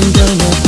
좀 전에